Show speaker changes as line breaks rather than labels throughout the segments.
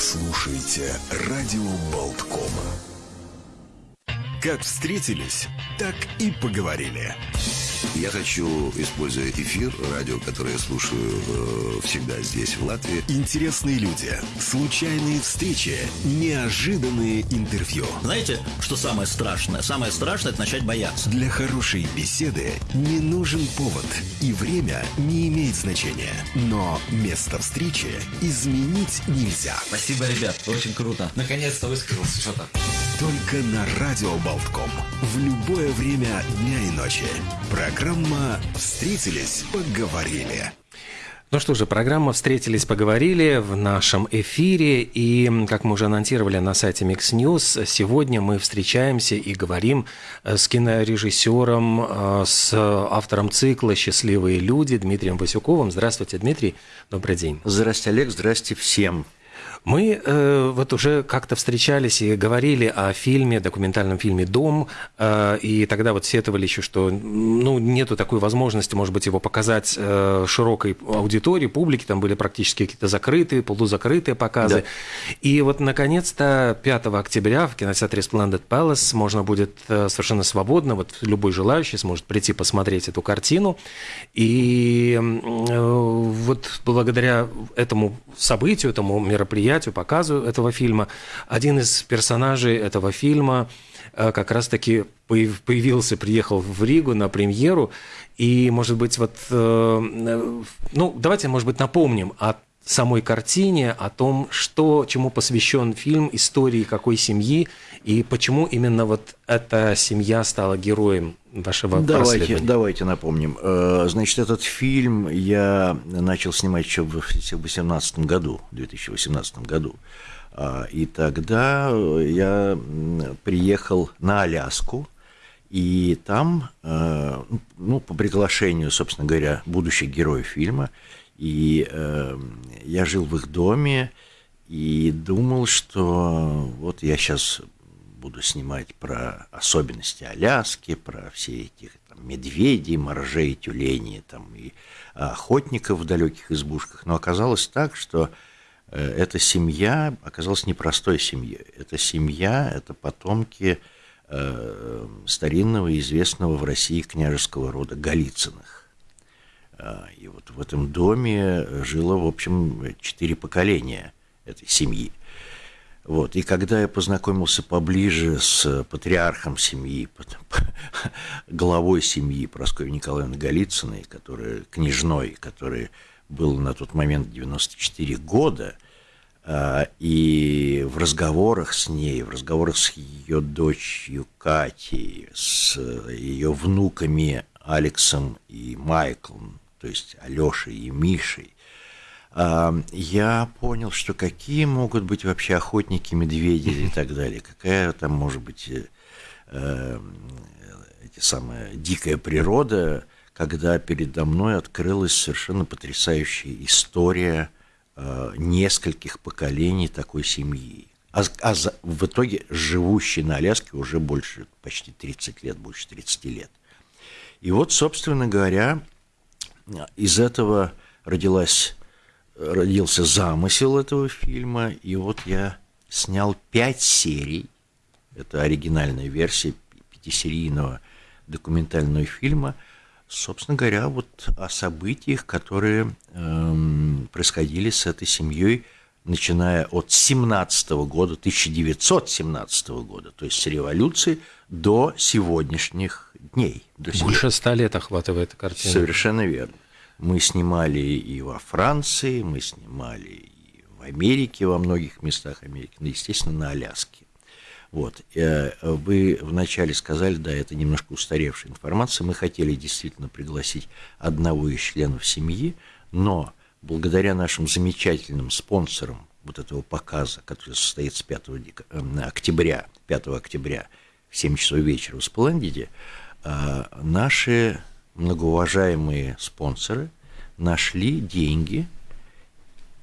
слушаете «Радио Болткома». Как встретились, так и поговорили.
Я хочу, используя эфир, радио, которое я слушаю э, всегда здесь, в Латвии.
Интересные люди, случайные встречи, неожиданные интервью.
Знаете, что самое страшное? Самое страшное – это начать бояться.
Для хорошей беседы не нужен повод, и время не имеет значения. Но место встречи изменить нельзя.
Спасибо, ребят, очень круто. Наконец-то высказался что-то.
Только на Радио Болтком. В любое время дня и ночи. Программа «Встретились, поговорили».
Ну что же, программа «Встретились, поговорили» в нашем эфире. И, как мы уже анонсировали на сайте Mix News, сегодня мы встречаемся и говорим э, с кинорежиссером, э, с автором цикла «Счастливые люди» Дмитрием Васюковым. Здравствуйте, Дмитрий. Добрый день.
Здравствуйте, Олег. Здравствуйте всем.
Мы э, вот уже как-то встречались и говорили о фильме, документальном фильме «Дом», э, и тогда вот сетовали еще, что ну, нету такой возможности, может быть, его показать э, широкой аудитории, публике, там были практически какие-то закрытые, полузакрытые показы. Да. И вот, наконец-то, 5 октября в кинотеатре Splendid Palace можно будет э, совершенно свободно, вот любой желающий сможет прийти посмотреть эту картину. И э, вот благодаря этому событию, этому мероприятию, мероприятию, показу этого фильма. Один из персонажей этого фильма э, как раз-таки появился, приехал в Ригу на премьеру. И, может быть, вот, э, э, ну, давайте, может быть, напомним о самой картине, о том, что, чему посвящен фильм, истории какой семьи, и почему именно вот эта семья стала героем вашего
давайте, давайте напомним. Значит, этот фильм я начал снимать еще в 2018 году, 2018 году. А, и тогда я приехал на Аляску, и там, ну, по приглашению, собственно говоря, будущих героев фильма, и я жил в их доме, и думал, что вот я сейчас буду снимать про особенности Аляски, про все эти там, медведей, моржей, тюленей там, и охотников в далеких избушках. Но оказалось так, что э, эта семья оказалась непростой семьей. Эта семья – это потомки э, старинного известного в России княжеского рода Голицыных. Э, и вот в этом доме жило, в общем, четыре поколения этой семьи. Вот. И когда я познакомился поближе с патриархом семьи, главой семьи Прасковьей Николаевны Голицыной, которая, княжной, которой был на тот момент 94 года, а, и в разговорах с ней, в разговорах с ее дочерью Катей, с ее внуками Алексом и Майклом, то есть Алешей и Мишей, я понял, что какие могут быть вообще охотники, медведи и так далее, какая там может быть э, э, эти самая дикая природа, когда передо мной открылась совершенно потрясающая история э, нескольких поколений такой семьи. А, а за, в итоге живущий на Аляске уже больше, почти 30 лет, больше 30 лет. И вот, собственно говоря, из этого родилась родился замысел этого фильма, и вот я снял пять серий, это оригинальная версия пятисерийного документального фильма, собственно говоря, вот о событиях, которые эм, происходили с этой семьей, начиная от 17 года, 1917 года, то есть с революции до сегодняшних дней. До
Больше ста лет охватывает картина.
Совершенно верно. Мы снимали и во Франции, мы снимали и в Америке, во многих местах Америки, ну, естественно, на Аляске. Вот. Э, вы вначале сказали, да, это немножко устаревшая информация, мы хотели действительно пригласить одного из членов семьи, но благодаря нашим замечательным спонсорам вот этого показа, который состоится 5 э, октября, 5 октября в 7 часов вечера в Сплендиде, наши многоуважаемые спонсоры нашли деньги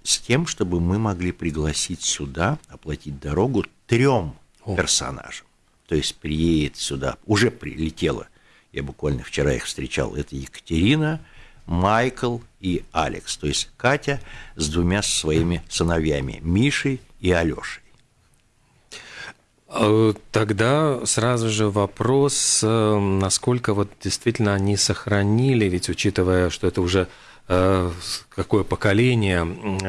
с тем, чтобы мы могли пригласить сюда, оплатить дорогу трем персонажам. То есть приедет сюда, уже прилетела, я буквально вчера их встречал, это Екатерина, Майкл и Алекс, то есть Катя с двумя своими сыновьями, Мишей и Алешей.
Э, тогда сразу же вопрос, э, насколько вот действительно они сохранили, ведь учитывая, что это уже э, какое поколение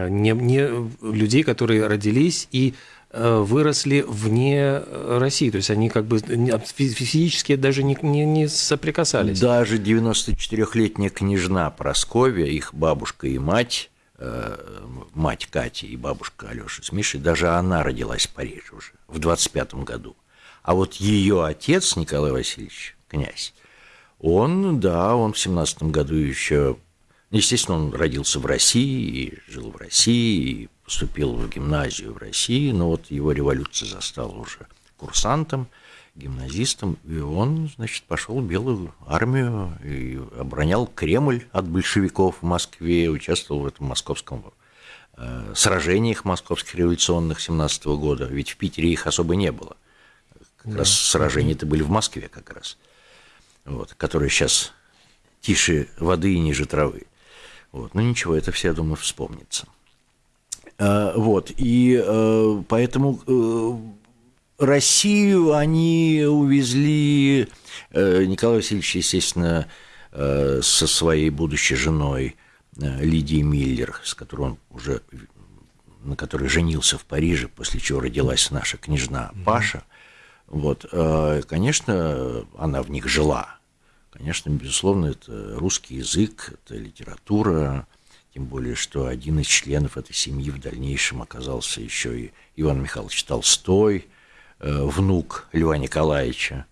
не, не людей, которые родились и выросли вне России, то есть они как бы физически даже не, не, не соприкасались.
Даже 94-летняя княжна Просковья, их бабушка и мать, мать Кати и бабушка Алёши с Мишей, даже она родилась в Париже уже в 25 году. А вот ее отец, Николай Васильевич, князь, он, да, он в 17 году еще, естественно, он родился в России и жил в России, и поступил в гимназию в России, но вот его революция застала уже курсантом, гимназистом, и он, значит, пошел в Белую армию и оборонял Кремль от большевиков в Москве, участвовал в этом московском Э, сражениях московских революционных 17 года, ведь в Питере их особо не было. Как да. раз сражения-то были в Москве как раз, вот, которые сейчас тише воды и ниже травы. Вот. Но ничего, это все, я думаю, вспомнится. А, вот, и э, поэтому Россию они увезли, Николай Васильевич, естественно, со своей будущей женой – Э, Лидии Миллер, с которой он уже на которой женился в Париже, после чего родилась наша княжна Паша. Вот, э, конечно, она в них жила. Конечно, безусловно, это русский язык, это литература, тем более, что один из членов этой семьи в дальнейшем оказался еще и Иван Михайлович Толстой, э, внук Льва Николаевича.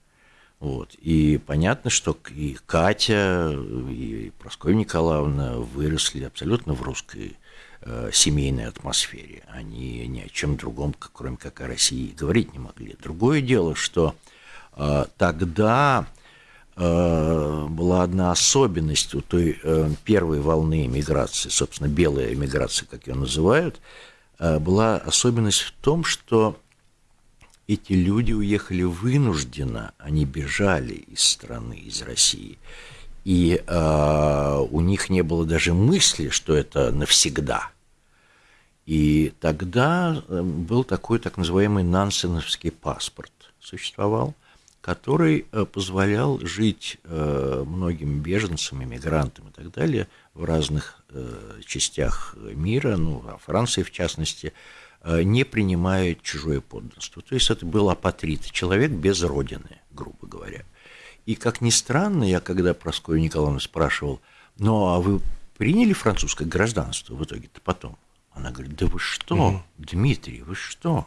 Вот. И понятно, что и Катя, и Прасковья Николаевна выросли абсолютно в русской э, семейной атмосфере. Они ни о чем другом, кроме как о России, говорить не могли. Другое дело, что э, тогда э, была одна особенность у той э, первой волны эмиграции, собственно, белая эмиграция, как ее называют, э, была особенность в том, что эти люди уехали вынужденно, они бежали из страны, из России. И э, у них не было даже мысли, что это навсегда. И тогда э, был такой так называемый нансеновский паспорт существовал, который э, позволял жить э, многим беженцам, иммигрантам и так далее в разных частях мира, ну, во Франции в частности, Э, не принимают чужое подданство. То есть это был апатрит, человек без родины, грубо говоря. И, как ни странно, я когда Проскою Николаевну спрашивал, ну, а вы приняли французское гражданство в итоге-то потом? Она говорит, да вы что, mm Дмитрий, вы что?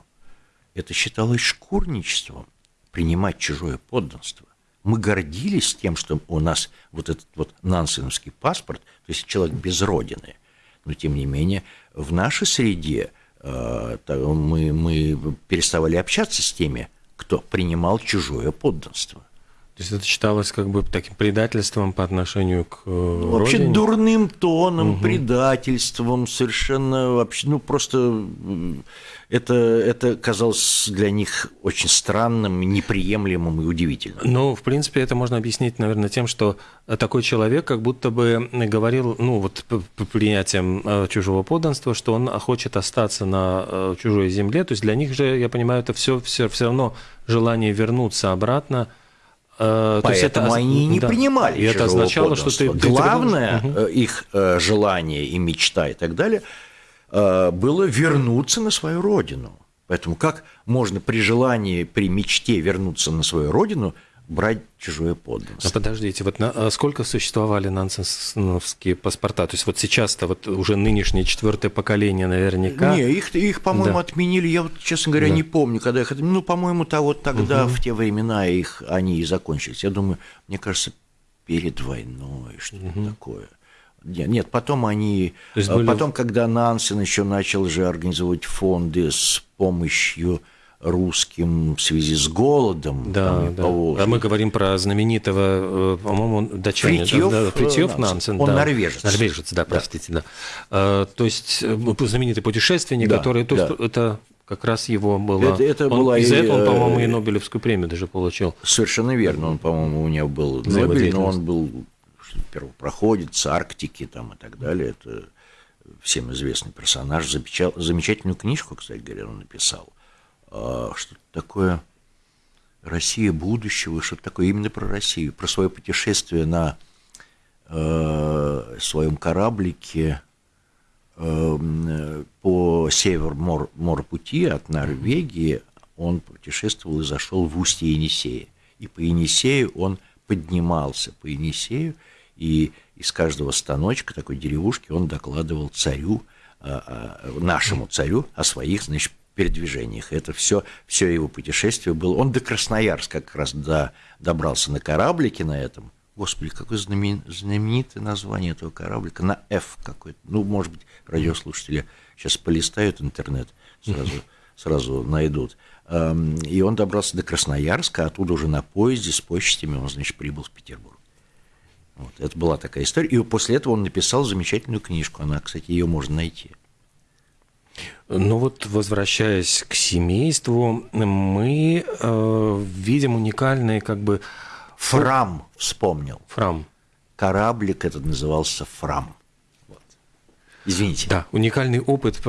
Это считалось шкурничеством, принимать чужое подданство. Мы гордились тем, что у нас вот этот вот нансеновский паспорт, то есть человек без родины. Но, тем не менее, в нашей среде Э, мы, мы переставали общаться с теми, кто принимал чужое подданство.
То есть это считалось как бы таким предательством по отношению к э, ну,
Вообще дурным тоном, угу. предательством, совершенно вообще, ну просто это, это казалось для них очень странным, неприемлемым и удивительным.
Ну, в принципе, это можно объяснить, наверное, тем, что такой человек как будто бы говорил, ну вот по принятием э, чужого подданства, что он хочет остаться на чужой земле. То есть для них же, я понимаю, это все, все, все равно желание вернуться обратно –
Поэтому То есть это, они не да. принимали.
И это означало, что ты,
ты главное ты... Угу. их э, желание и мечта и так далее э, было вернуться на свою родину. Поэтому как можно при желании, при мечте вернуться на свою родину брать чужое подданство.
Но подождите, вот на, а сколько существовали нансеновские паспорта? То есть вот сейчас-то вот уже нынешнее четвертое поколение наверняка...
Не, их, их по-моему, да. отменили, я вот, честно говоря, да. не помню, когда их отменили. Ну, по-моему, то вот тогда, угу. в те времена их они и закончились. Я думаю, мне кажется, перед войной, что-то угу. такое. Нет, нет, потом они... Были... Потом, когда Нансен еще начал же организовывать фонды с помощью русским в связи с голодом.
Да, да. А мы говорим про знаменитого, э, по-моему, датчанина.
Фритьев,
да,
Фритьев Нансен. Он
да.
норвежец.
Норвежец, да, простите, да. да. А, то есть э, знаменитый путешественник, да, который... То есть, это как раз его было...
Это, это он, была
из-за этого он, по-моему, и Нобелевскую премию даже получил.
Совершенно верно. Он, по-моему, у него был Нобель, но он был первопроходец Арктики там, и так далее. Это всем известный персонаж, замечательную книжку, кстати говоря, он написал. А, что-то такое Россия будущего, что-то такое именно про Россию, про свое путешествие на э, своем кораблике э, по север мор, морпути от Норвегии. Он путешествовал и зашел в устье Енисея. И по Енисею он поднимался по Енисею, и из каждого станочка такой деревушки он докладывал царю, а, а, нашему царю о своих, значит, передвижениях. Это все, все его путешествие было. Он до Красноярска как раз до, добрался на кораблике на этом. Господи, какое знамен, знаменитое название этого кораблика. На F какой-то. Ну, может быть, радиослушатели сейчас полистают интернет, сразу, сразу найдут. И он добрался до Красноярска, оттуда уже на поезде с почтами он, значит, прибыл в Петербург. Вот, это была такая история. И после этого он написал замечательную книжку. Она, кстати, ее можно найти.
Ну вот, возвращаясь к семейству, мы э, видим уникальные как бы...
Фрам вспомнил.
Фрам.
Кораблик этот назывался Фрам. Вот. Извините.
Да, уникальный опыт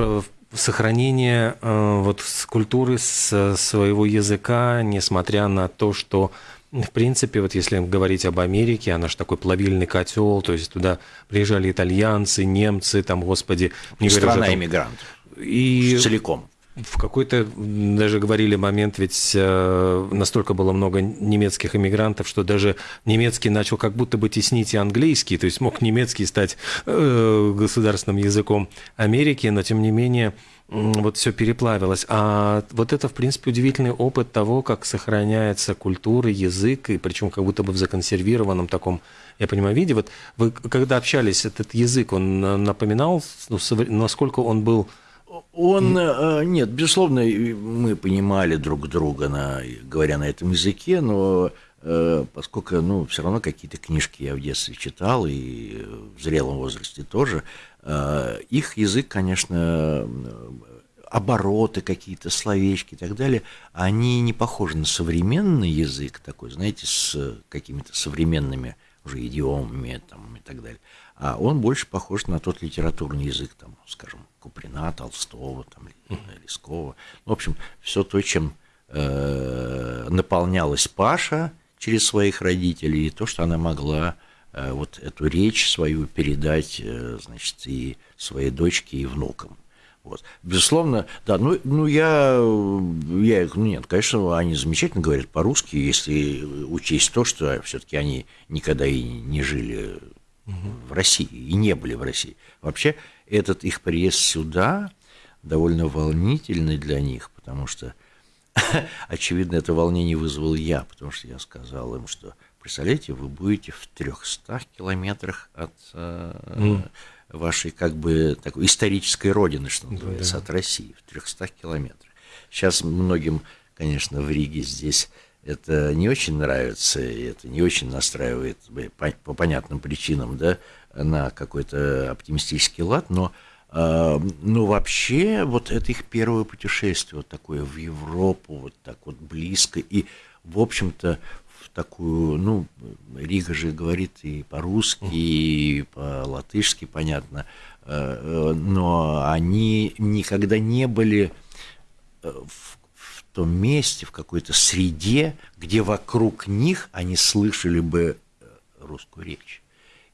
сохранения э, вот культуры с своего языка, несмотря на то, что в принципе, вот если говорить об Америке, она же такой плавильный котел, то есть туда приезжали итальянцы, немцы, там, господи,
не Страна иммигрантов
и
целиком.
В какой-то даже говорили момент, ведь э, настолько было много немецких иммигрантов, что даже немецкий начал как будто бы теснить и английский, то есть мог немецкий стать э, государственным языком Америки, но тем не менее вот все переплавилось. А вот это, в принципе, удивительный опыт того, как сохраняется культура, язык, и причем как будто бы в законсервированном таком, я понимаю, виде. Вот вы когда общались, этот язык, он напоминал, ну, насколько он был
он, э, нет, безусловно, мы понимали друг друга, на, говоря на этом языке, но э, поскольку, ну, все равно какие-то книжки я в детстве читал, и в зрелом возрасте тоже, э, их язык, конечно, обороты какие-то, словечки и так далее, они не похожи на современный язык такой, знаете, с какими-то современными уже идиомами там, и так далее. А он больше похож на тот литературный язык, там, скажем, Куприна, Толстого, там, Лескова. В общем, все то, чем э, наполнялась Паша через своих родителей, и то, что она могла э, вот эту речь свою передать, э, значит, и своей дочке, и внукам. Вот. Безусловно, да, ну, ну я, я, ну нет, конечно, они замечательно говорят по-русски, если учесть то, что все-таки они никогда и не жили угу. в России, и не были в России. Вообще, этот их приезд сюда довольно волнительный для них, потому что, очевидно, это волнение вызвал я, потому что я сказал им, что, представляете, вы будете в 300 километрах от mm. вашей, как бы, такой исторической родины, что называется, да. от России, в 300 километрах. Сейчас многим, конечно, в Риге здесь это не очень нравится, и это не очень настраивает по, по понятным причинам, да, на какой-то оптимистический лад, но, э, но вообще вот это их первое путешествие вот такое в Европу, вот так вот близко, и, в общем-то, в такую, ну, Рига же говорит и по-русски, и по-латышски, понятно, э, но они никогда не были э, в том месте, в какой-то среде, где вокруг них они слышали бы э, русскую речь.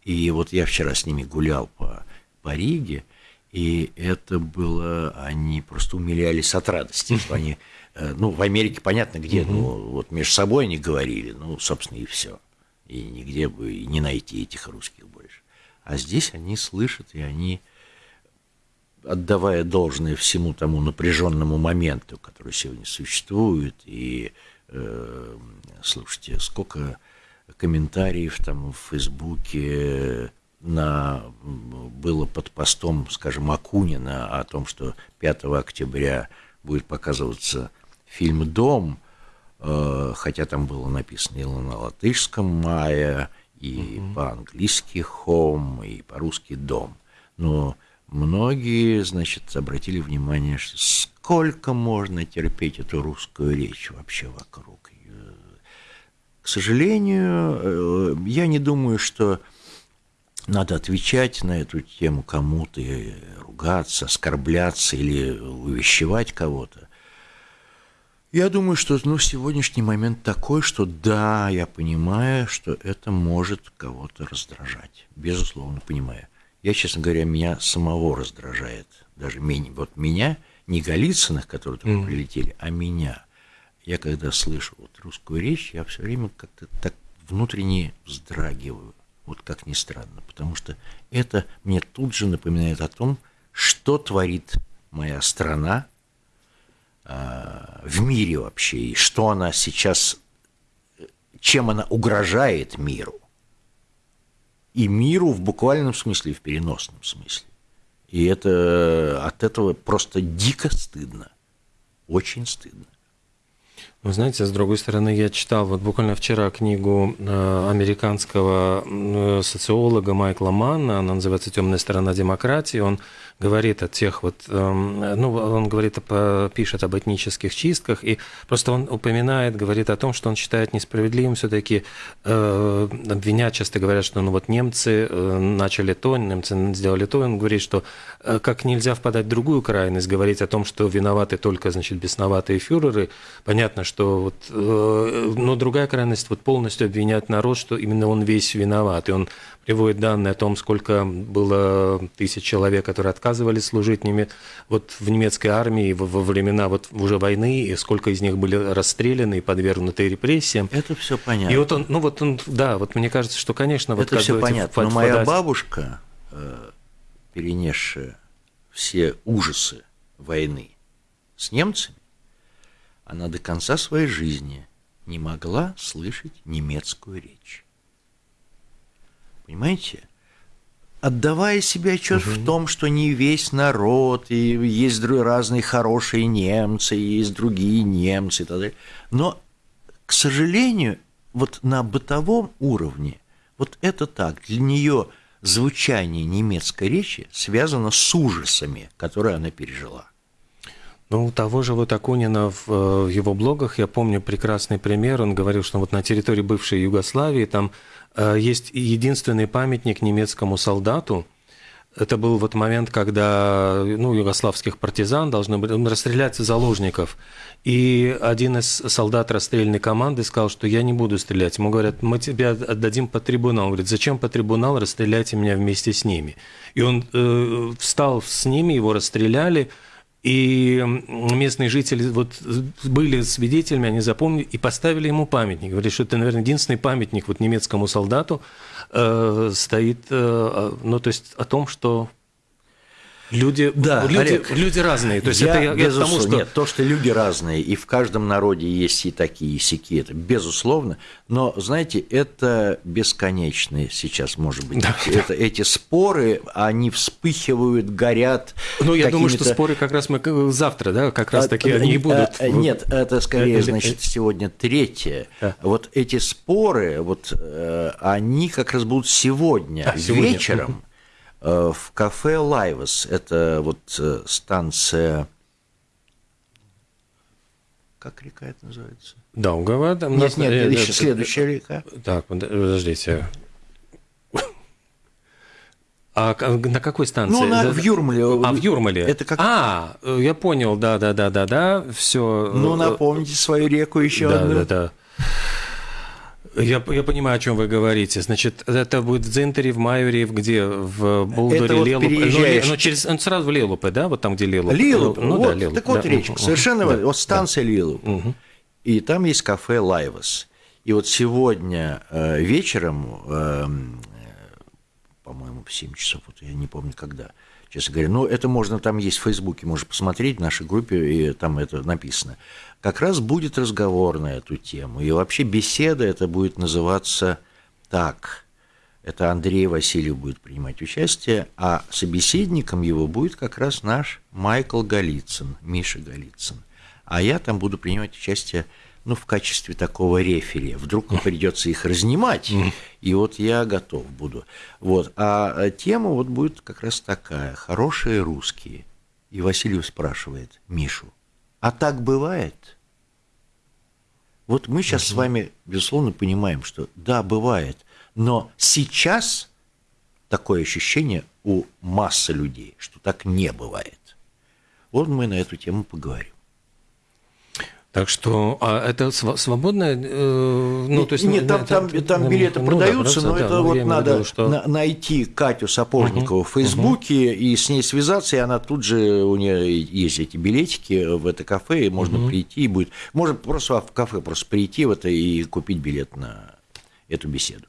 И вот я вчера с ними гулял по, по Риге, и это было, они просто умилялись от радости, что они, э, ну, в Америке понятно где, ну, вот между собой они говорили, ну, собственно, и все. И нигде бы и не найти этих русских больше. А здесь они слышат, и они, отдавая должное всему тому напряженному моменту, который сегодня существует, и, э, слушайте, сколько комментариев там в Фейсбуке на, было под постом, скажем, Акунина о том, что 5 октября будет показываться фильм «Дом», э, хотя там было написано и на латышском «Майя», и угу. по-английски «Home», и по-русски «Дом». Но многие, значит, обратили внимание, что сколько можно терпеть эту русскую речь вообще вокруг. К сожалению, э, я не думаю, что надо отвечать на эту тему кому-то, ругаться, оскорбляться или увещевать кого-то. Я думаю, что ну, сегодняшний момент такой, что да, я понимаю, что это может кого-то раздражать. Безусловно, понимаю. Я, честно говоря, меня самого раздражает. Даже меня, вот меня, не Голицыных, которые только mm. прилетели, а меня. Я когда слышу вот русскую речь, я все время как-то так внутренне вздрагиваю. Вот как ни странно, потому что это мне тут же напоминает о том, что творит моя страна э, в мире вообще, и что она сейчас, чем она угрожает миру. И миру в буквальном смысле, в переносном смысле. И это от этого просто дико стыдно. Очень стыдно.
Вы знаете, с другой стороны, я читал вот буквально вчера книгу э, американского э, социолога Майкла Манна, она называется «Темная сторона демократии». Он говорит о тех вот, эм, ну, он говорит, пишет об этнических чистках, и просто он упоминает, говорит о том, что он считает несправедливым все-таки э, обвинять, часто говорят, что ну вот немцы э, начали то, немцы сделали то, он говорит, что э, как нельзя впадать в другую крайность, говорить о том, что виноваты только, значит, бесноватые фюреры, понятно, что вот, но другая крайность вот полностью обвинять народ, что именно он весь виноват, и он приводит данные о том, сколько было тысяч человек, которые отказывались служить неме... вот в немецкой армии во, времена вот уже войны, и сколько из них были расстреляны и подвергнуты репрессиям.
Это все понятно.
И вот он, ну вот он, да, вот мне кажется, что, конечно, вот
это все понятно. Но моя бабушка, э, перенесшая все ужасы войны с немцами, она до конца своей жизни не могла слышать немецкую речь. Понимаете? Отдавая себе отчет угу. в том, что не весь народ, и есть разные хорошие немцы, и есть другие немцы и так далее. Но, к сожалению, вот на бытовом уровне, вот это так, для нее звучание немецкой речи связано с ужасами, которые она пережила.
Ну, у того же вот Акунина в, э, в его блогах, я помню прекрасный пример, он говорил, что вот на территории бывшей Югославии там есть единственный памятник немецкому солдату, это был вот момент, когда ну, югославских партизан должны были расстрелять заложников. И один из солдат расстрельной команды сказал, что я не буду стрелять. Ему говорят, мы тебя отдадим по трибунал. Он говорит, зачем по трибунал, расстреляйте меня вместе с ними. И он э, встал с ними, его расстреляли, и местные жители вот были свидетелями, они запомнили и поставили ему памятник. Говорили, что это, наверное, единственный памятник вот немецкому солдату э, стоит, э, ну, то есть о том, что Люди,
да,
люди,
Олег,
люди разные.
То есть я, это я, я тому, что... Нет, то, что люди разные, и в каждом народе есть и такие, и сяки, это безусловно. Но, знаете, это бесконечные сейчас, может быть. Да. Это, эти споры, они вспыхивают, горят.
Ну, я думаю, что споры как раз мы завтра, да, как раз таки а, они и будут.
А, нет, это скорее, значит, сегодня третье. Да. Вот эти споры, вот э, они как раз будут сегодня, а, сегодня. вечером Э, в кафе Лайвас. Это вот э, станция... Как река это называется?
Даугава.
Там нет, нет, нет, еще следующая река.
Так, подождите. А на какой станции? Ну,
на, в Юрмале.
А, в Юрмале.
Это как...
А, я понял, да, да, да, да, да, все.
Ну, напомните свою реку еще
да,
одну.
Да, да, да. Я, я понимаю, о чем вы говорите. Значит, это будет в Дзентере, в Майоре, где в Булдоре,
это вот
Лелупе.
Переезжаешь...
Ну, ну, через, он сразу в Лелупе, да? Вот там, где Лелуп.
Лилуп, ну, вот, да, Лилуп. Так вот да. речка, совершенно, да. вот станция да. Лилуп. Угу. И там есть кафе Лайвас. И вот сегодня э, вечером, э, по-моему, в 7 часов, вот я не помню когда, честно говоря, но это можно, там есть в Фейсбуке, можно посмотреть в нашей группе, и там это написано как раз будет разговор на эту тему. И вообще беседа это будет называться так. Это Андрей Васильев будет принимать участие, а собеседником его будет как раз наш Майкл Голицын, Миша Голицын. А я там буду принимать участие ну, в качестве такого рефери. Вдруг придется их разнимать, и вот я готов буду. Вот. А тема вот будет как раз такая – хорошие русские. И Васильев спрашивает Мишу, а так бывает – вот мы сейчас с вами, безусловно, понимаем, что да, бывает, но сейчас такое ощущение у массы людей, что так не бывает. Вот мы на эту тему поговорим.
Так что, а это свободное, э, ну
то есть нет, там, это, там, там билеты ну, продаются, да, но это да, вот надо виду, что... на, найти Катю Сапожникову угу, в Фейсбуке угу. и с ней связаться, и она тут же у нее есть эти билетики в это кафе, и можно угу. прийти и будет, можно просто в кафе просто прийти в это и купить билет на эту беседу.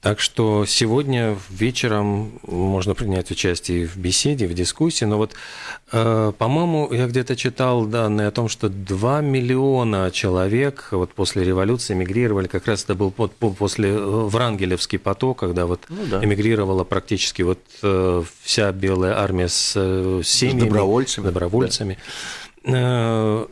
Так что сегодня вечером можно принять участие в беседе, в дискуссии. Но вот, э, по-моему, я где-то читал данные о том, что 2 миллиона человек вот после революции эмигрировали. Как раз это был под, после э, Врангелевский поток, когда вот ну, да. эмигрировала практически вот э, вся белая армия с, с семьями. С
добровольцами.
добровольцами. Да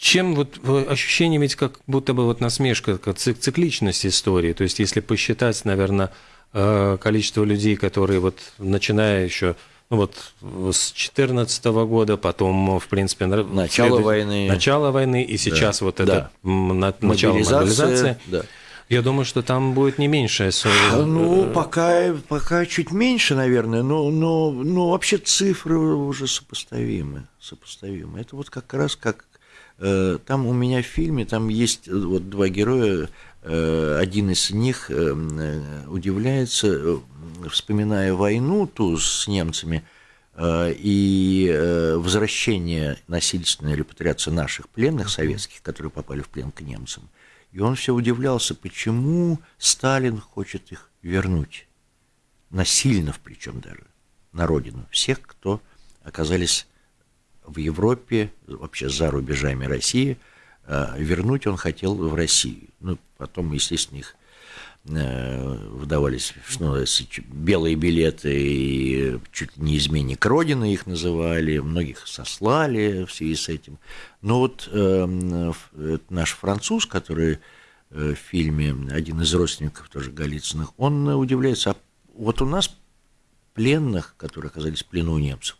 чем вот ощущение ведь как будто бы вот насмешка, как цикличность истории. То есть если посчитать, наверное, э, количество людей, которые вот начиная еще ну вот с 2014 года, потом, в принципе,
начало след... войны,
начало войны, и сейчас да. вот это да. начало мобилизации. Да. Я думаю, что там будет не меньше.
Ну, пока, пока чуть меньше, наверное, но, но, но вообще цифры уже сопоставимы. сопоставимы. Это вот как раз как там у меня в фильме, там есть э, вот два героя, э, один из них удивляется, вспоминая войну ту с немцами и возвращение, насильственная репатриация наших пленных советских, которые попали в плен к немцам. И он все удивлялся, почему Сталин хочет их вернуть. Насильно, причем даже, на родину. Всех, кто оказались в Европе, вообще за рубежами России, э, вернуть он хотел в Россию. Ну, потом, естественно, их э, выдавались что белые билеты и чуть не изменник Родины их называли, многих сослали в связи с этим. Но вот э, наш француз, который э, в фильме один из родственников тоже Голицыных, он удивляется, а вот у нас пленных, которые оказались в плену у немцев,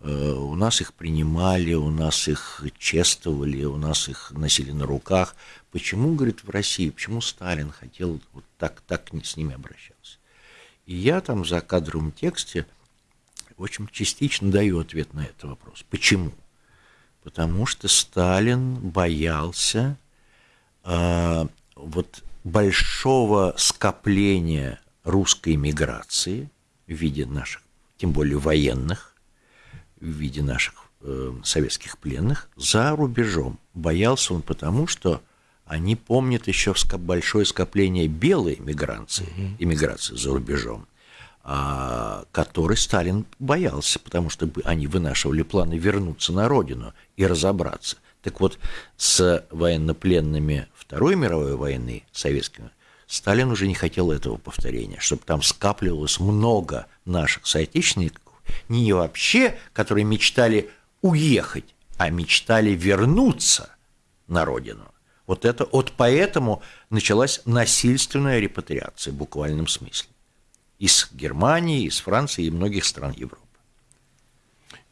у нас их принимали, у нас их чествовали, у нас их носили на руках. Почему, говорит, в России, почему Сталин хотел вот так, так с ними обращаться? И я там за кадровым тексте очень частично даю ответ на этот вопрос. Почему? Потому что Сталин боялся э, вот большого скопления русской миграции в виде наших, тем более военных, в виде наших э, советских пленных за рубежом. Боялся он потому, что они помнят еще большое скопление белой миграции, иммиграции за рубежом, а, который Сталин боялся, потому что они вынашивали планы вернуться на родину и разобраться. Так вот, с военнопленными Второй мировой войны советскими Сталин уже не хотел этого повторения, чтобы там скапливалось много наших соотечественников, не вообще, которые мечтали уехать, а мечтали вернуться на родину. Вот это вот поэтому началась насильственная репатриация в буквальном смысле. Из Германии, из Франции и многих стран Европы.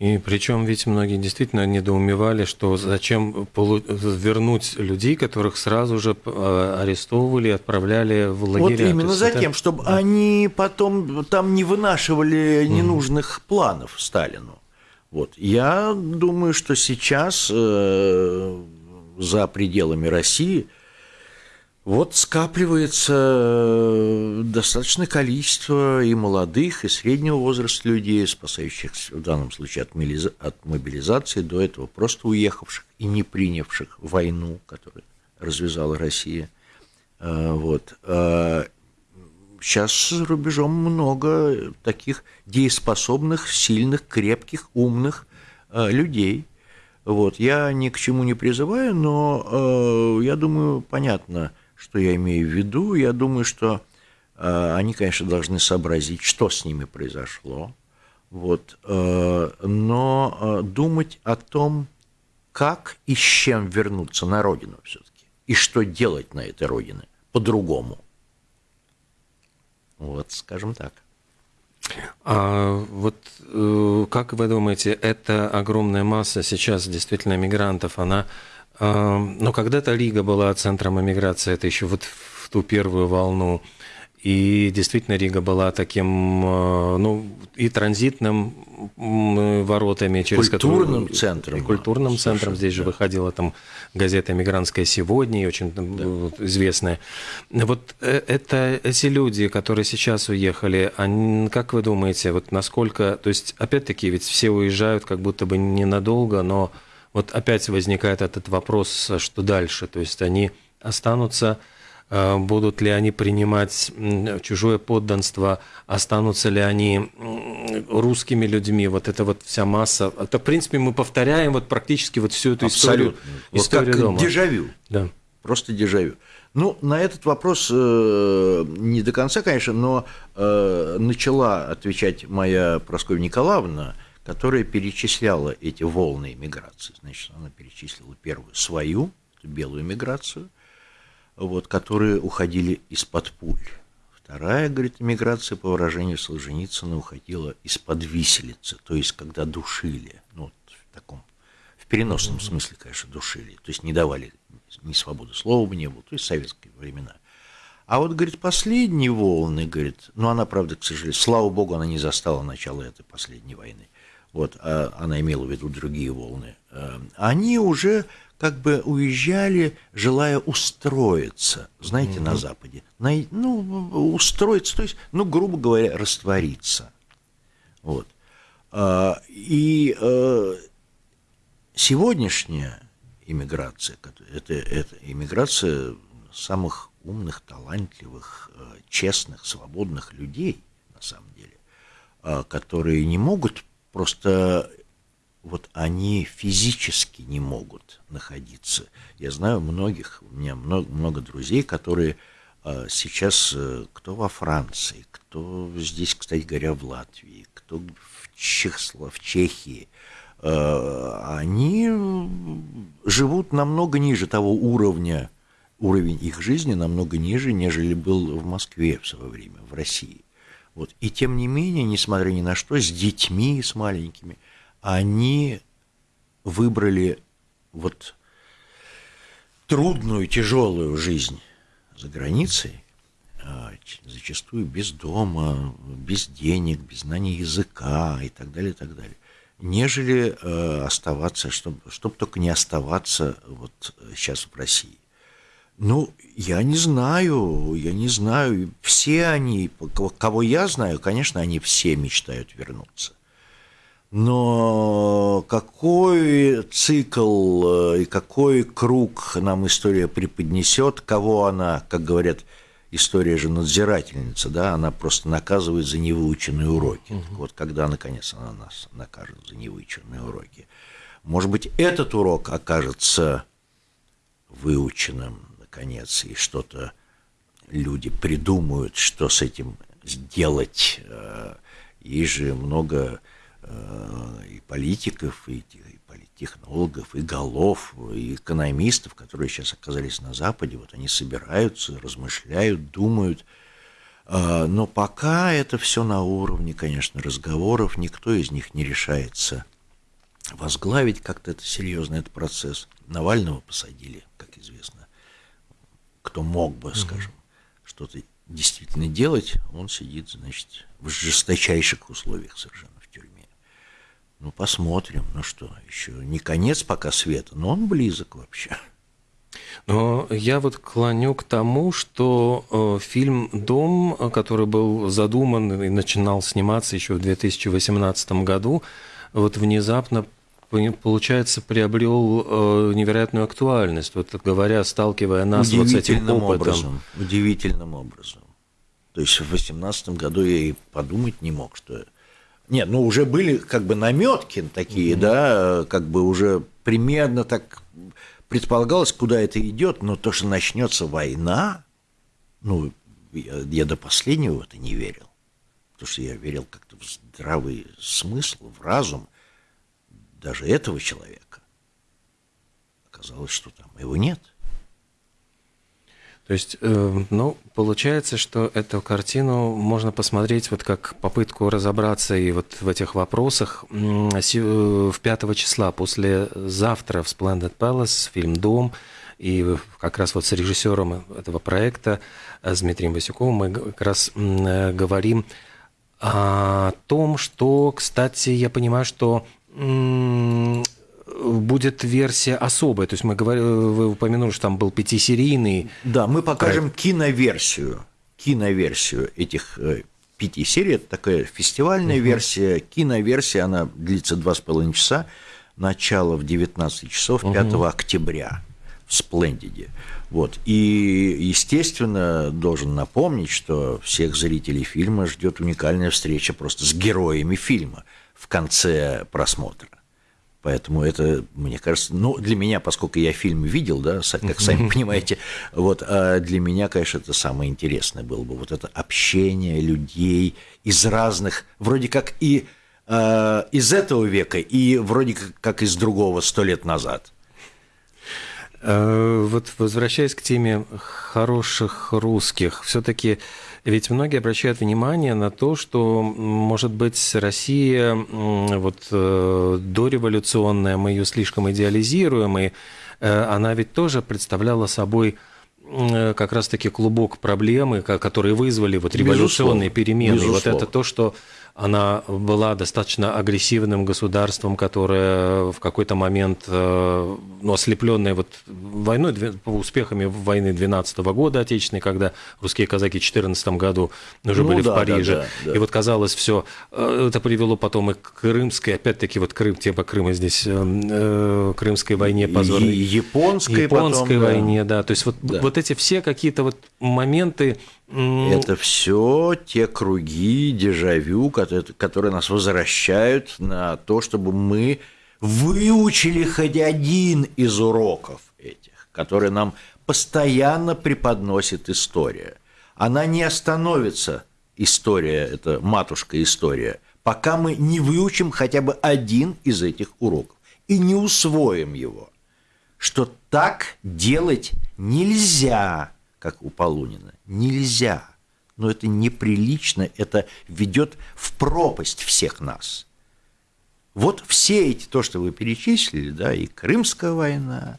И причем ведь многие действительно недоумевали, что зачем вернуть людей, которых сразу же э, арестовывали отправляли в лагеря.
Вот именно за тем, чтобы да. они потом там не вынашивали ненужных mm. планов Сталину. Вот. Я думаю, что сейчас э, за пределами России – вот скапливается э, достаточное количество и молодых, и среднего возраста людей, спасающихся в данном случае от мобилизации, до этого просто уехавших и не принявших войну, которую развязала Россия. Э, вот. Сейчас за рубежом много таких дееспособных, сильных, крепких, умных э, людей. Вот. Я ни к чему не призываю, но я думаю, понятно – что я имею в виду? Я думаю, что э, они, конечно, должны сообразить, что с ними произошло. Вот, э, но э, думать о том, как и с чем вернуться на родину все-таки, и что делать на этой родине по-другому. Вот, скажем так.
А вот э, как вы думаете, эта огромная масса сейчас действительно мигрантов, она но когда-то Лига была центром эмиграции, это еще вот в ту первую волну. И действительно Рига была таким, э, ну, и транзитным воротами, через
культурным
которые...
центром.
И культурным Совершенно, центром. Здесь же выходила там газета «Эмигрантская сегодня», очень да. известная. Вот э, это эти люди, которые сейчас уехали, они, как вы думаете, вот насколько... То есть, опять-таки, ведь все уезжают как будто бы ненадолго, но вот опять возникает этот вопрос, что дальше? То есть они останутся Э, будут ли они принимать чужое подданство, останутся ли они русскими людьми, вот эта вот вся масса. Это, в принципе, мы повторяем вот практически вот всю эту
Абсолютно.
историю. Вот историю
как
дома.
дежавю.
Да.
Просто дежавю. Ну, на этот вопрос э, не до конца, конечно, но э, начала отвечать моя Прасковья Николаевна, которая перечисляла эти волны миграции. Значит, она перечислила первую свою, белую миграцию – вот, которые уходили из-под пуль. Вторая, говорит, миграция, по выражению Солженицына, уходила из-под виселицы, то есть когда душили, ну, вот в таком, в переносном смысле, конечно, душили, то есть не давали ни свободы слова бы не было, то есть советские времена. А вот, говорит, последние волны, говорит, ну, она, правда, к сожалению, слава богу, она не застала начала этой последней войны, вот, а она имела в виду другие волны, э, они уже как бы уезжали, желая устроиться, знаете, mm-hmm. на Западе. На, ну, устроиться, то есть, ну, грубо говоря, раствориться. Вот. А, и а, сегодняшняя иммиграция, это, это иммиграция самых умных, талантливых, э, честных, свободных людей, на самом деле, а, которые не могут просто вот они физически не могут находиться. Я знаю многих, у меня много, много друзей, которые э, сейчас, э, кто во Франции, кто здесь, кстати говоря, в Латвии, кто в, Чехсло, в Чехии, э, они живут намного ниже того уровня, уровень их жизни намного ниже, нежели был в Москве в свое время, в России. Вот. И тем не менее, несмотря ни на что, с детьми, с маленькими – они выбрали вот трудную, тяжелую жизнь за границей, а, зачастую без дома, без денег, без знания языка и так далее, и так далее, нежели э, оставаться, чтобы, чтобы только не оставаться вот сейчас в России. Ну, я не знаю, я не знаю. Все они, кого я знаю, конечно, они все мечтают вернуться. Но какой цикл э, и какой круг нам история преподнесет, кого она, как говорят, история же надзирательница, да, она просто наказывает за невыученные уроки. Угу. Вот когда, наконец, она нас накажет за невыученные уроки. Может быть, этот урок окажется выученным, наконец, и что-то люди придумают, что с этим сделать. Э, и же много Э, и политиков, и, политтехнологов, и голов, и экономистов, которые сейчас оказались на Западе, вот они собираются, размышляют, думают. А, но пока это все на уровне, конечно, разговоров, никто из них не решается возглавить как-то это серьезно этот процесс. Навального посадили, как известно. Кто мог бы, скажем, что-то действительно делать, он сидит, значит, в жесточайших условиях совершенно. Ну, посмотрим. Ну что, еще не конец пока света, но он близок вообще.
Но я вот клоню к тому, что э, фильм «Дом», который был задуман и начинал сниматься еще в 2018 году, вот внезапно получается, приобрел э, невероятную актуальность, вот говоря, сталкивая нас вот с этим опытом.
Образом, удивительным образом. То есть в 2018 году я и подумать не мог, что нет, ну уже были как бы наметки такие, mm-hmm. да, как бы уже примерно так предполагалось, куда это идет, но то, что начнется война, ну, я, я до последнего в это не верил. Потому что я верил как-то в здравый смысл, в разум даже этого человека. Оказалось, что там его нет.
То есть, э, ну, получается, что эту картину можно посмотреть вот как попытку разобраться и вот в этих вопросах в 5 числа, после завтра в Splendid Palace, фильм «Дом», И как раз вот с режиссером этого проекта, с Дмитрием Васюковым, мы как раз говорим о том, что, кстати, я понимаю, что будет версия особая. То есть мы говорили, вы упомянули, что там был пятисерийный.
Да, мы покажем проект. киноверсию, киноверсию этих э, пяти серий. Это такая фестивальная угу. версия, киноверсия, она длится два с половиной часа. Начало в 19 часов 5 угу. октября в Сплендиде. Вот. И, естественно, должен напомнить, что всех зрителей фильма ждет уникальная встреча просто с героями фильма в конце просмотра. Поэтому это, мне кажется, ну, для меня, поскольку я фильм видел, да, как сами понимаете, вот, а для меня, конечно, это самое интересное было бы, вот это общение людей из разных, вроде как и э, из этого века, и вроде как, как из другого сто лет назад.
Э, вот возвращаясь к теме хороших русских, все-таки ведь многие обращают внимание на то, что, может быть, Россия вот э, дореволюционная, мы ее слишком идеализируем, и э, она ведь тоже представляла собой как раз-таки клубок проблемы, которые вызвали вот революционные Безусловно. перемены. Безусловно. Вот это то, что она была достаточно агрессивным государством, которое в какой-то момент, э, ну, ослепленное вот войной, успехами войны 12 -го года отечественной, когда русские казаки в 14 году уже ну, были да, в Париже. Да, да, да. И вот казалось все, э, это привело потом и к Крымской, опять-таки вот Крым, тема Крыма здесь, э, Крымской войне позорной. И
японской,
японской потом, войне, да. да. То есть вот, да. вот эти все какие-то вот моменты,
это все те круги дежавю, которые нас возвращают на то, чтобы мы выучили хоть один из уроков этих, которые нам постоянно преподносит история. Она не остановится, история, это матушка история, пока мы не выучим хотя бы один из этих уроков и не усвоим его, что так делать нельзя – как у Полунина. Нельзя. Но это неприлично, это ведет в пропасть всех нас. Вот все эти, то, что вы перечислили, да, и Крымская война,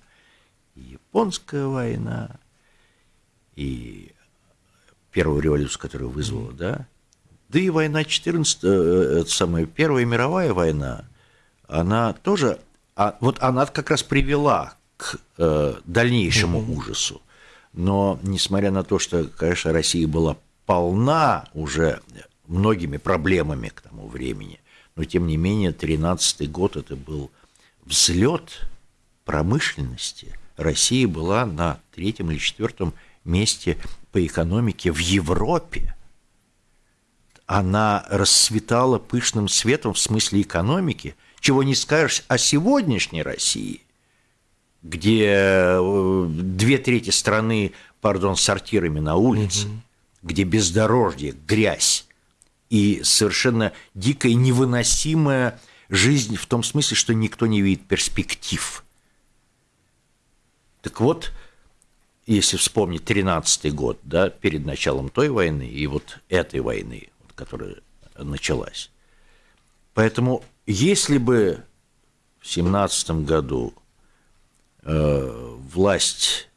и Японская война, и первую революцию, которую вызвала, да, да и война 14, э, э, это самая Первая мировая война, она тоже, а, вот она как раз привела к э, дальнейшему ужасу. Но, несмотря на то, что, конечно, Россия была полна уже многими проблемами к тому времени, но, тем не менее, 13 год это был взлет промышленности. Россия была на третьем или четвертом месте по экономике в Европе. Она расцветала пышным светом в смысле экономики, чего не скажешь о сегодняшней России, где э, две трети страны, пардон, сортирами на улице, угу. где бездорожье, грязь и совершенно дикая, невыносимая жизнь в том смысле, что никто не видит перспектив. Так вот, если вспомнить 13 год, да, перед началом той войны и вот этой войны, которая началась. Поэтому, если бы в 17 году власть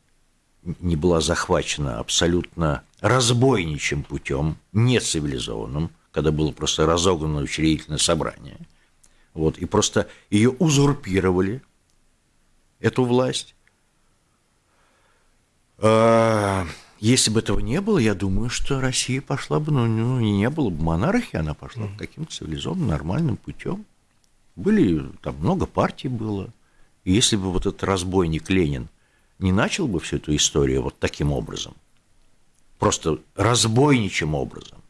не была захвачена абсолютно разбойничьим путем, нецивилизованным, когда было просто разогнано учредительное собрание. Вот, и просто ее узурпировали, эту власть. А, если бы этого не было, я думаю, что Россия пошла бы, ну, ну не было бы монархии, она пошла бы каким-то цивилизованным, нормальным путем. Были, там много партий было, и если бы вот этот разбойник Ленин не начал бы всю эту историю вот таким образом, просто разбойничьим образом,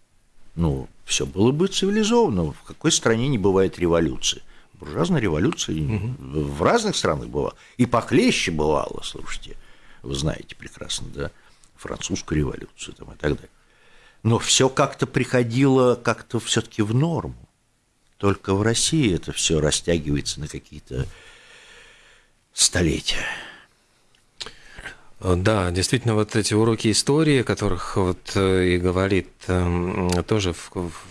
ну, все было бы цивилизованно. В какой стране не бывает революции? Буржуазная революция угу. в разных странах бывала. И похлеще бывало, слушайте. Вы знаете прекрасно, да? Французскую революцию там, и так далее. Но все как-то приходило как-то все-таки в норму. Только в России это все растягивается на какие-то столетия.
Э, да, действительно, вот эти уроки истории, о которых вот э, и говорит эм, тоже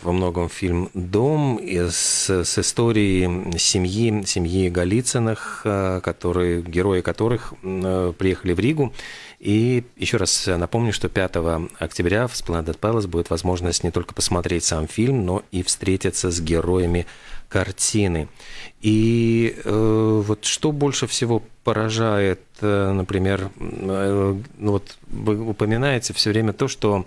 во многом фильм «Дом» с, с историей семьи, семьи Голицыных, э, которые, герои которых приехали в Ригу. И еще раз напомню, что 5 октября в Splendid Palace будет возможность не только посмотреть сам фильм, но и встретиться с героями картины. И э, вот что больше всего поражает, э, например, э, ну вот вы упоминаете все время то, что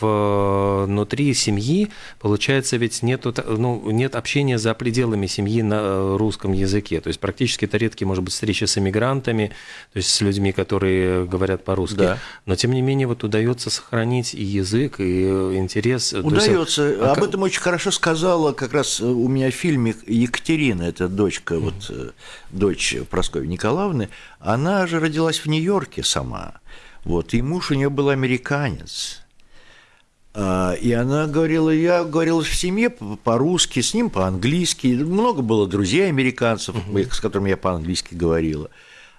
внутри семьи, получается, ведь нету, ну, нет общения за пределами семьи на русском языке. То есть практически это редкие, может быть, встречи с эмигрантами, то есть с людьми, которые говорят по-русски. Да. Но, тем не менее, вот удается сохранить и язык, и интерес.
Удается. Есть, а Об этом очень хорошо сказала как раз у меня в фильме Екатерина, это дочка, вот, э, дочь Прасковьи Николаевны. Она же родилась в Нью-Йорке сама. Вот, и муж у нее был американец. А, и она говорила, я говорила в семье по-русски, с ним по-английски. Много было друзей американцев, uh-huh. с которыми я по-английски говорила.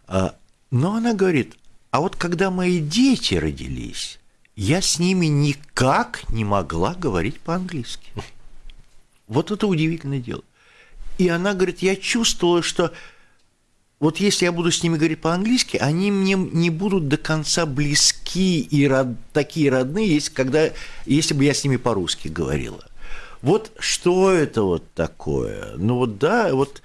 А, но она говорит, а вот когда мои дети родились, я с ними никак не могла говорить по-английски. Вот это удивительное дело. И она говорит, я чувствовала, что вот если я буду с ними говорить по-английски, они мне не будут до конца близки и род, такие родные, если, когда, если бы я с ними по-русски говорила. Вот что это вот такое? Ну вот да, вот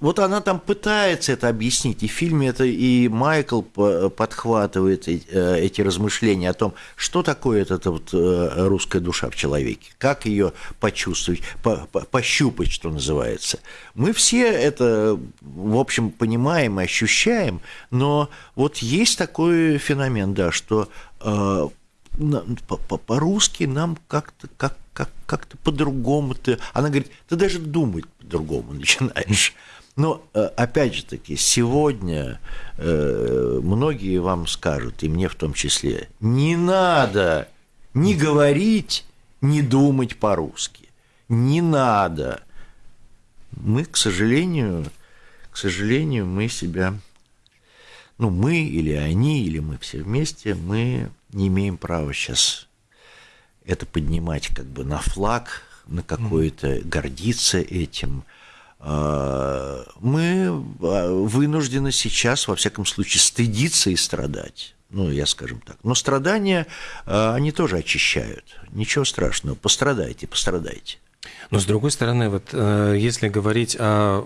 вот она там пытается это объяснить, и в фильме это и Майкл подхватывает э, эти размышления о том, что такое эта вот э, русская душа в человеке, как ее почувствовать, по, по, пощупать, что называется. Мы все это, в общем, понимаем и ощущаем, но вот есть такой феномен, да, что э, по-русски нам как-то как, как, как-то по-другому ты. Она говорит, ты даже думать по-другому начинаешь. Но, э, опять же таки, сегодня э, многие вам скажут, и мне в том числе, не надо не говорить, не думать по-русски. Не надо. Мы, к сожалению, к сожалению, мы себя, ну, мы или они, или мы все вместе, мы не имеем права сейчас это поднимать как бы на флаг, на какое-то, гордиться этим – мы а, вынуждены сейчас, во всяком случае, стыдиться и страдать. Ну, я скажем так. Но страдания, а, они тоже очищают. Ничего страшного. Пострадайте, пострадайте.
Но с другой стороны, вот э, если говорить о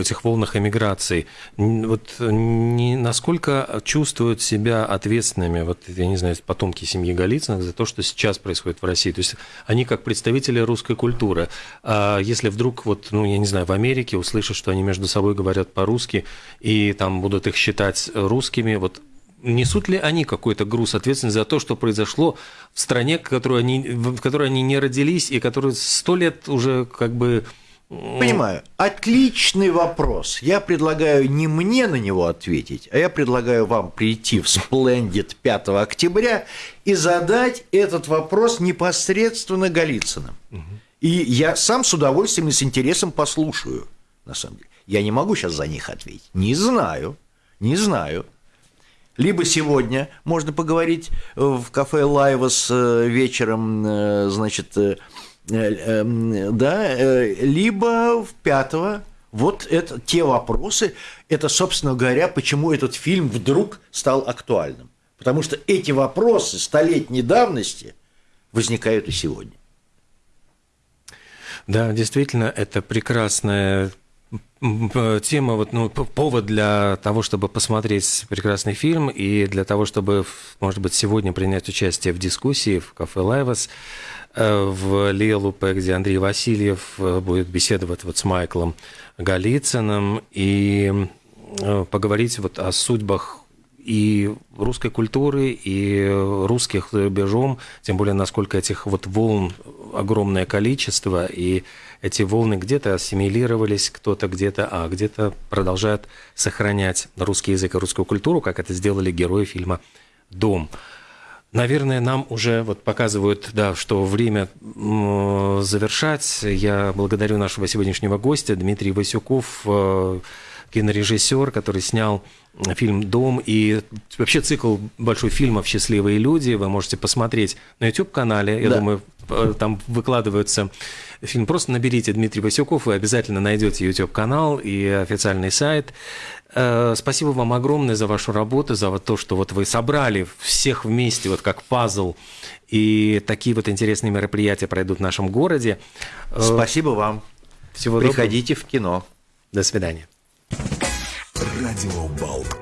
этих волнах эмиграции, вот не, насколько чувствуют себя ответственными, вот я не знаю, потомки семьи Голицыных за то, что сейчас происходит в России. То есть они как представители русской культуры. А если вдруг, вот, ну, я не знаю, в Америке услышат, что они между собой говорят по-русски, и там будут их считать русскими, вот несут ли они какой-то груз ответственности за то, что произошло в стране, в которой они, в которой они не родились и которая сто лет уже как бы
Понимаю. Отличный вопрос. Я предлагаю не мне на него ответить, а я предлагаю вам прийти в Splendid 5 октября и задать этот вопрос непосредственно Голицыным. Угу. И я сам с удовольствием и с интересом послушаю, на самом деле. Я не могу сейчас за них ответить. Не знаю. Не знаю. Либо сегодня можно поговорить в кафе Лайвас э, вечером, э, значит, э, да, либо в пятого. Вот это те вопросы, это, собственно говоря, почему этот фильм вдруг стал актуальным. Потому что эти вопросы столетней давности возникают и сегодня.
Да, действительно, это прекрасная тема, вот, ну, повод для того, чтобы посмотреть прекрасный фильм и для того, чтобы, может быть, сегодня принять участие в дискуссии в кафе «Лайвас» э, в Лелупе, где Андрей Васильев э, будет беседовать вот с Майклом Голицыным и э, поговорить вот о судьбах и русской культуры, и русских за рубежом, тем более, насколько этих вот волн огромное количество, и эти волны где-то ассимилировались, кто-то где-то, а где-то продолжают сохранять русский язык и русскую культуру, как это сделали герои фильма «Дом». Наверное, нам уже вот показывают, да, что время завершать. Я благодарю нашего сегодняшнего гостя Дмитрий Васюков, э, кинорежиссер, который снял фильм «Дом» и вообще цикл большой фильмов «Счастливые люди». Вы можете посмотреть на YouTube-канале. Я
Да.
думаю, э, там выкладываются фильм. Просто наберите Дмитрий Васюков, вы обязательно найдете YouTube-канал и официальный сайт. Э, Спасибо вам огромное за вашу работу, за вот то, что вот вы собрали всех вместе, вот как пазл, и такие вот интересные мероприятия пройдут в нашем городе. Э,
Спасибо вам.
Всего доброго.
Приходите в кино.
До свидания.
Радио Болткома.